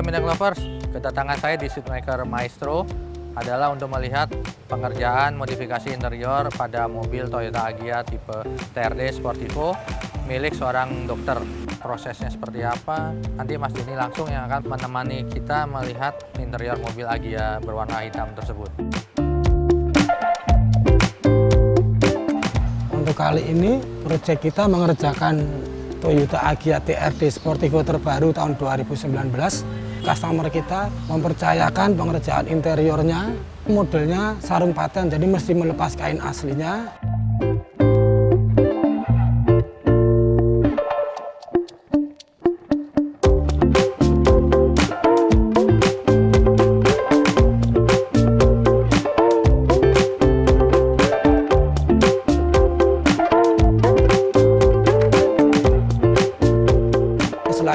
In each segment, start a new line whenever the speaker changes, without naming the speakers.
Hai Minyak Lovers, kedatangan saya di Seatmaker Maestro adalah untuk melihat pengerjaan modifikasi interior pada mobil Toyota Agya tipe TRD Sportivo milik seorang dokter. Prosesnya seperti apa? Nanti Mas Dini langsung yang akan menemani kita melihat interior mobil Agya berwarna hitam tersebut.
Untuk kali ini, proyek kita mengerjakan Toyota Agya TRD Sportivo terbaru tahun 2019. Customer kita mempercayakan pengerjaan interiornya, modelnya sarung paten, jadi mesti melepas kain aslinya.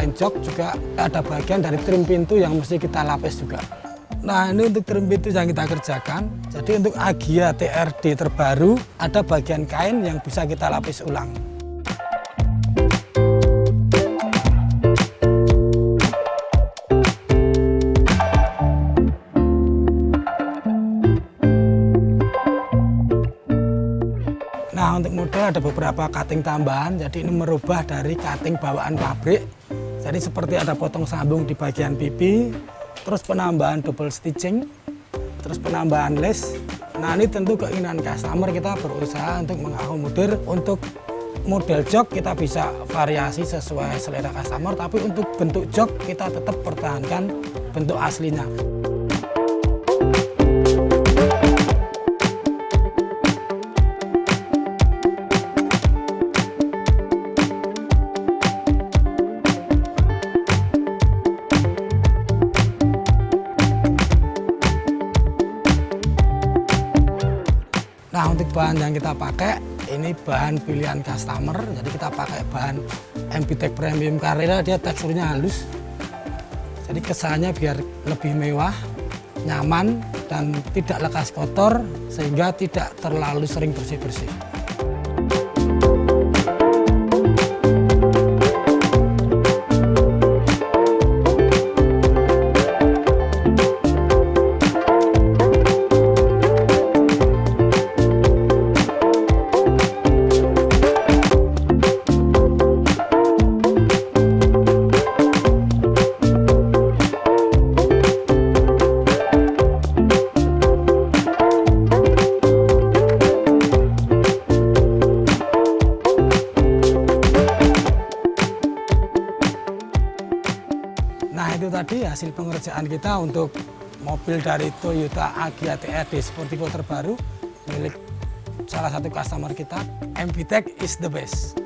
Selain jok juga ada bagian dari trim pintu yang mesti kita lapis juga. Nah ini untuk trim pintu yang kita kerjakan. Jadi untuk Agia TRD terbaru ada bagian kain yang bisa kita lapis ulang. Nah untuk model ada beberapa cutting tambahan, jadi ini merubah dari cutting bawaan pabrik. Jadi seperti ada potong sambung di bagian pipi, terus penambahan double stitching, terus penambahan lace. Nah ini tentu keinginan customer kita berusaha untuk mengakomodir untuk model jok kita bisa variasi sesuai selera customer, tapi untuk bentuk jok kita tetap pertahankan bentuk aslinya. Nah untuk bahan yang kita pakai ini bahan pilihan customer. Jadi kita pakai bahan MPTEK Premium Carrera dia teksturnya halus. Jadi kesannya biar lebih mewah nyaman dan tidak lekas kotor sehingga tidak terlalu sering bersih-bersih itu tadi hasil pengerjaan kita untuk mobil dari Toyota Agya TRD Sportivo terbaru milik salah satu customer kita. MPTEK is the best.